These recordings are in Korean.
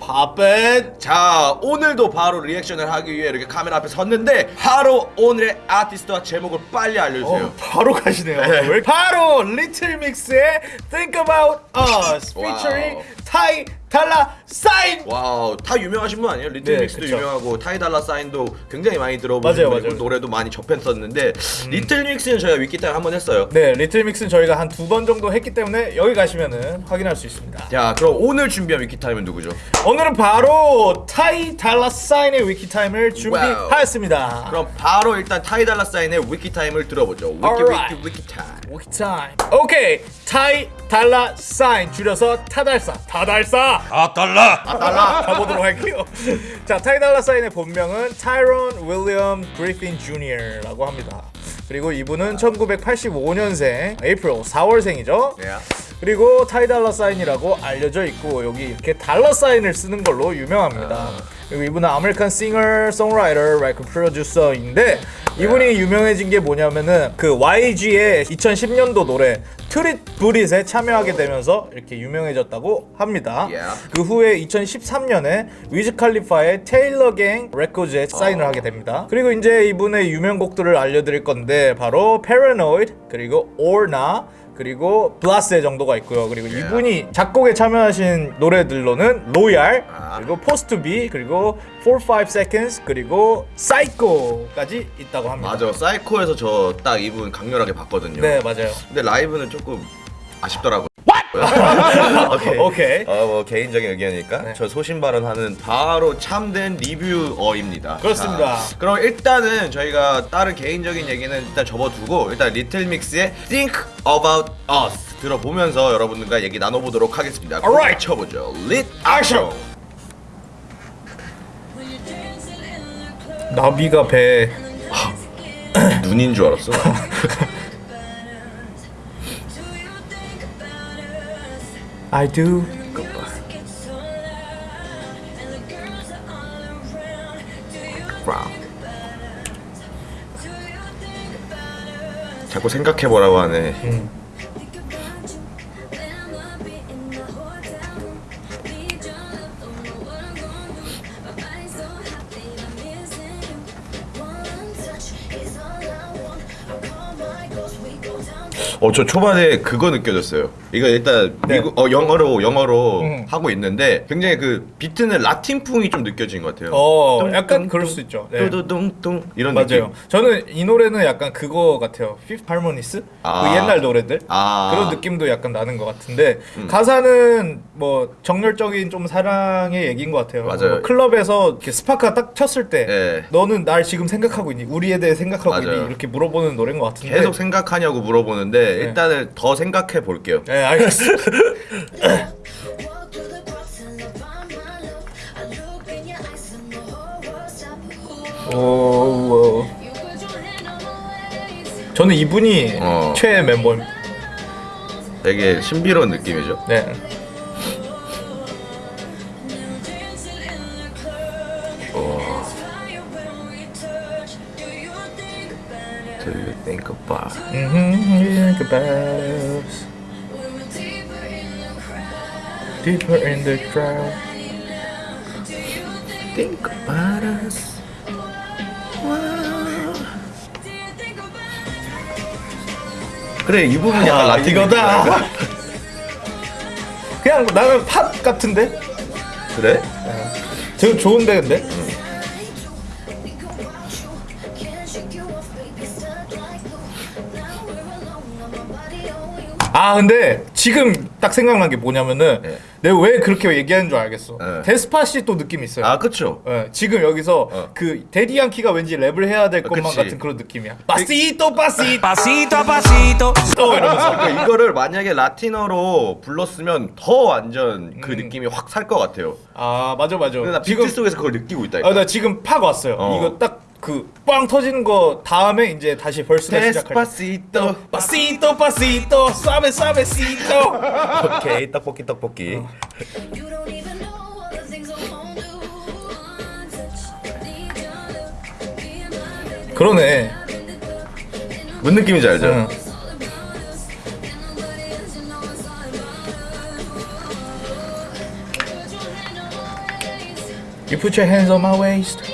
Pop it. 자 오늘도 바로 reaction을 하기 위해 이렇게 카메라 앞에 섰는데 바로 오늘의 아티스트와 제목을 빨리 알려주세요. 어, 바로 가시네요. 네. 왜- 바로 Little Mix의 Think About Us Wow. featuring Ty Dolla $ign. Wow 다 유명하신 분 아니에요? Little 네, Mix도 그쵸. 유명하고 Ty Dolla $ign도 굉장히 많이. 음. 노래도 많이 접했었는데 Little Mix는 저희가 wiki time 한번 했어요. 네, Little Mix는 저희가 한 두 번 정도 했기 때문에 여기 가시면은 확인할 수 있습니다. 자 그럼 오늘 준비한 wiki time은 누구죠? 오늘은 바로 Ty Dolla $ign의 wiki time을 준비하였습니다. 그럼 바로 일단 Ty Dolla $ign의 wiki time을 들어보죠. Wiki Alright. Wiki wiki time. Wiki time. 오케이. Ty Dolla $ign 줄여서 타달사. 타달사. 아 달라 아 달라. 가보도록 할게요. 자, Ty Dolla $ign의 본명은 Tyrone William Griffin Jr.라고 합니다. 그리고 이분은 1985년생 April 4월생이죠. 네. 그리고 Ty Dolla $ign이라고 알려져 있고 여기 이렇게 dollar sign을 쓰는 걸로 유명합니다. 그리고 이분은 American singer, songwriter, record producer인데 이분이 유명해진 게 뭐냐면은 그 YG의 2010년도 노래 트릿 브릿에 참여하게 되면서 이렇게 유명해졌다고 합니다. Yeah. 그 후에 2013년에 위즈 칼리파의 테일러 갱 레코드에 사인을 하게 됩니다. 그리고 이제 이분의 유명곡들을 알려드릴 건데 바로 Paranoid 그리고 Or Nah 그리고 Blasé 정도가 있고요. 그리고 이분이 작곡에 참여하신 노래들로는 Loyal 아. 그리고 Post to Be 그리고 FourFiveSeconds 그리고 Psycho까지 있다고 합니다. 맞아 사이코에서 저 딱 이분 강렬하게 봤거든요. 네 맞아요. 근데 라이브는 조금 아쉽더라고요. 오케이. 오케이. 어, 뭐 개인적인 의견이니까 네. 저 소신 발언하는 바로 참된 리뷰어입니다. 그렇습니다. 자, 그럼 일단은 저희가 다른 개인적인 얘기는 일단 접어두고 일단 리틀 믹스의 Think About Us 들어보면서 여러분들과 얘기 나눠보도록 하겠습니다. Alright. 쳐보죠. lit action. 나비가 배 눈인 줄 알았어. I do. 자꾸 생각해보라고 하네. 어 저 초반에 그거 느껴졌어요. 이거 일단 네. 미국 어 영어로 영어로 음. 하고 있는데 굉장히 그 비트는 라틴풍이 좀 느껴진 것 같아요. 어 뚱, 약간 뚱, 그럴 뚱, 수 있죠. 네. 뚜두둥뚱 이런 맞아요. 느낌. 저는 이 노래는 약간 그거 같아요. 피프 할모니스? 아. 그 옛날 노래들 아. 음. 그런 느낌도 약간 나는 것 같은데 가사는 뭐 정열적인 좀 사랑의 얘기인 것 같아요. 맞아요. 뭐 클럽에서 이렇게 스파크가 딱 쳤을 때 네. 너는 날 지금 생각하고 있니? 우리에 대해 생각하고 맞아요. 있니? 이렇게 물어보는 노래인 것 같은데. 계속 생각하냐고 물어보는데 일단은 더 생각해 볼게요. 네 알겠습니다. 오, 오. 저는 이분이 어. 최애 멤버입니다. 되게 신비로운 느낌이죠. 네. Think about? Mhm, think about us. Deeper in the crowd. Think about us. 그래 이 부분 약간 아. 느낌이야. 그냥 나는 팝 같은데? 그래? 저 좋은데 근데? 아 근데 지금 딱 생각난 게 뭐냐면은 네. 내가 왜 그렇게 얘기하는 줄 알겠어. 네. 데스파시 또 느낌 있어요. 아 그쵸. 예, 지금 여기서 어. 그 데디 양키가 왠지 랩을 해야 될 것만 그치. 같은 그런 느낌이야. 파시토 pasito a pasito 또 이러면서. 그러니까 이거를 만약에 라틴어로 불렀으면 더 완전 그 음. 느낌이 확 살 것 같아요. 아 맞아 맞아. 근데 나 비트 속에서 그걸 느끼고 있다니까. 아, 나 지금 팍 왔어요. 어. 이거 딱 그 빵 터지는 거 다음에 이제 다시 verse가 시작할 때. 데스파시토. 파시토 파시토 사베 사베시토. 오케이 떡볶이 떡볶이. 그러네. 무슨 느낌인지 알죠? 응. You put your hands on my waist.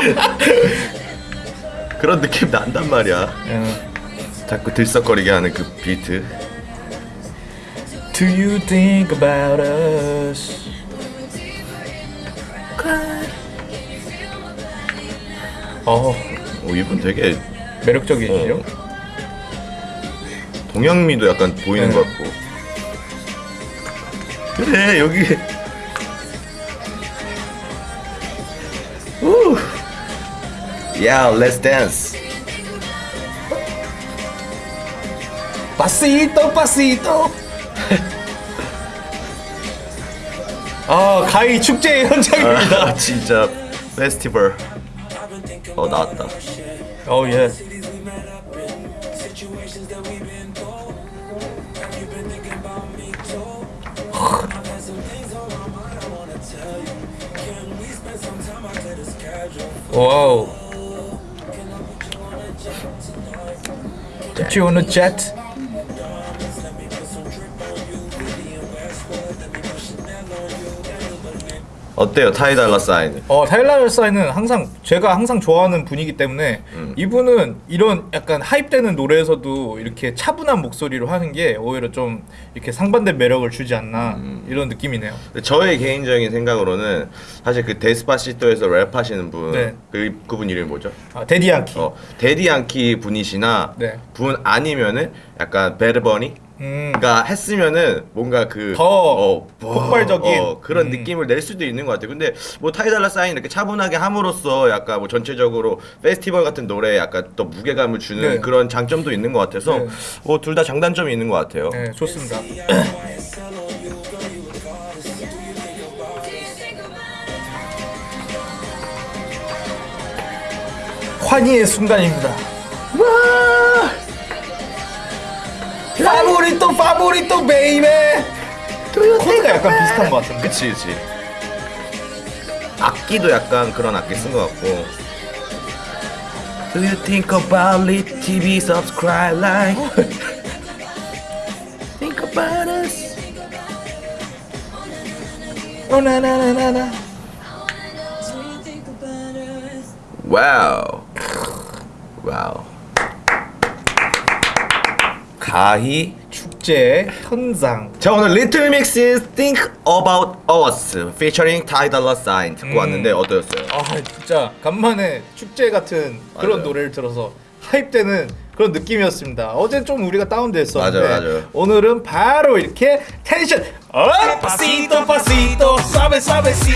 그런 느낌 난단 말이야. 예. 자꾸 들썩거리게 하는 그 비트. Do you think about us? 어 오 이분 되게 매력적이시죠? 어. 동양미도 약간 보이는 네. 것 같고. 그래 여기. Yeah, let's dance. 파시토 파시토. 아 가히 축제 현장입니다. 아, 진짜 페스티벌. 어 나왔다. 어 예. 와우. you want to Jet 어때요 타이달러 사인? 어 타일러 사인은 항상 제가 항상 좋아하는 분이기 때문에 이분은 이런 약간 하입되는 노래에서도 이렇게 차분한 목소리로 하는 게 오히려 좀 이렇게 상반된 매력을 주지 않나 이런 느낌이네요. 저의 개인적인 생각으로는 사실 그 데스파시토에서 랩하시는 분, 네. 그 그분 이름이 뭐죠? 아, 데디안키. 어 데디안키 분이시나 네. 분 아니면은 약간 베르버니 음. 가 했으면은 뭔가 그더 어, 폭발적인. 어, 그런 음. 느낌을 낼 수도 있는 것 같아요. 근데 뭐 타이달라 사인 이렇게 차분하게 함으로써 약간 뭐 전체적으로 페스티벌 같은 노래에 약간 또 무게감을 주는 네. 그런 장점도 있는 것 같아서 네. 뭐둘 다 장단점이 있는 것 같아요. 네, 좋습니다. 환희의 순간입니다. Favorito favorito baby. 코드가 약간 비슷한 것 같은데. 그치 그치. 악기도 약간 그런 악기 쓴 것 같고. Do you think about it? TV subscribe like. think about us. 오나나나나나. 와우. 와우. 가히. 축제 현장. 자 오늘 리틀 믹스 Think About Us featuring Ty Dolla Sign 듣고 음. 왔는데 어떠셨어요? 아 진짜 간만에 축제 같은 그런 맞아요. 노래를 들어서 hype되는 그런 느낌이었습니다. 어제 좀 우리가 다운됐었는데 맞아요, 맞아요. 오늘은 바로 이렇게 텐션 up! Pasito pasito suave suavecito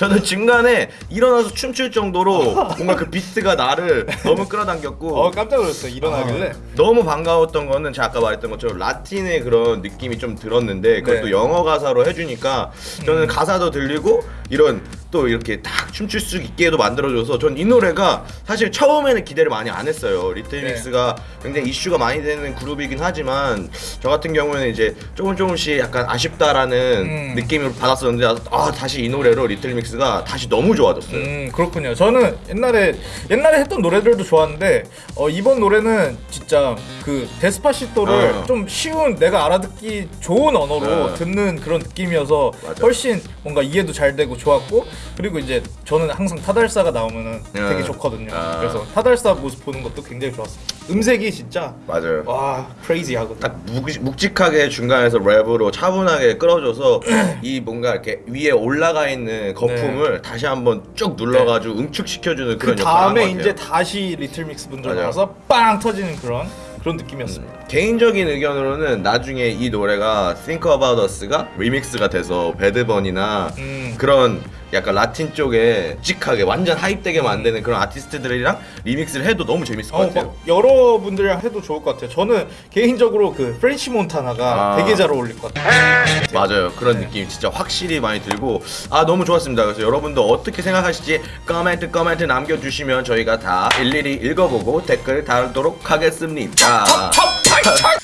저는 중간에 일어나서 춤출 정도로 뭔가 그 비트가 나를 너무 끌어당겼고 어 깜짝 놀랐어요 일어나길래 너무 반가웠던 거는 제가 아까 말했던 것처럼 라틴의 그런 느낌이 좀 들었는데 그것도 네. 영어 가사로 해주니까 저는 가사도 들리고 이런 또 이렇게 딱 춤출 수 있게도 만들어줘서 전 이 노래가 사실 처음에는 기대를 많이 안 했어요 리틀믹스가 굉장히 이슈가 많이 되는 그룹이긴 하지만 저 같은 경우에는 이제 조금 조금씩 약간 아쉽다라는 음. 느낌을 받았었는데 아 다시 이 노래로 리틀믹스가 다시 너무 좋아졌어요 음 그렇군요 저는 옛날에 옛날에 했던 노래들도 좋았는데 어, 이번 노래는 진짜 그 데스파시토를 어. 좀 쉬운 내가 알아듣기 좋은 언어로 어. 듣는 그런 느낌이어서 맞아. 훨씬 뭔가 이해도 잘 되고 좋았고 그리고 이제 저는 항상 타달사가 나오면은 어. 되게 좋거든요 아. 그래서 타달사 모습 보는 것도 굉장히 좋았어요 음색이 진짜 맞아요 와 크레이지 하거든 딱 묵- 묵직하게 중간에서 랩으로 차분하게 끌어줘서 이 뭔가 이렇게 위에 올라가 있는 거품을 다시 한번 쭉 눌러가지고 응축시켜주는 그 그런 한것 다음에. 이제 다시 리틀 믹스 분들 맞아요. 나와서 빵 터지는 그런 그런 느낌이었습니다 개인적인 의견으로는 나중에 이 노래가 Think About Us가 리믹스가 돼서 Bad Bunny나 음. 그런 약간 라틴 쪽에 묵직하게 완전 hype되게 만드는 그런 아티스트들이랑 리믹스를 해도 너무 재밌을 것 어, 같아요. 막 여러분들이랑 해도 좋을 것 같아요. 저는 개인적으로 그 프렌치 몬타나가 아. 되게 잘 어울릴 것 같아요. 맞아요. 그런 네. 느낌 진짜 확실히 많이 들고 아 너무 좋았습니다. 그래서 여러분도 어떻게 생각하실지 코멘트 코멘트 남겨주시면 저희가 다 일일이 읽어보고 댓글 달도록 하겠습니다. Stop it! that.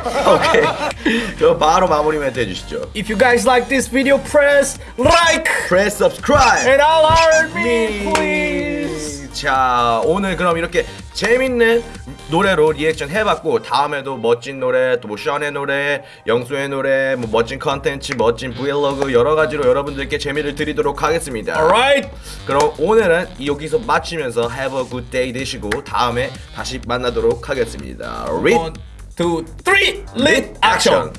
오케이. 그럼 바로 마무리 멘트 해주시죠. If you guys like this video, press like Press subscribe. and alarm me, please. 자 오늘 그럼 이렇게 재밌는 노래로 리액션 해봤고 다음에도 멋진 노래 또뭐 션의 노래 영수의 노래 뭐 멋진 컨텐츠 멋진 브이로그 여러 가지로 여러분들께 재미를 드리도록 하겠습니다 Alright. 그럼 오늘은 여기서 마치면서 have a good day 되시고 다음에 다시 만나도록 하겠습니다 One, two, three. Lit action.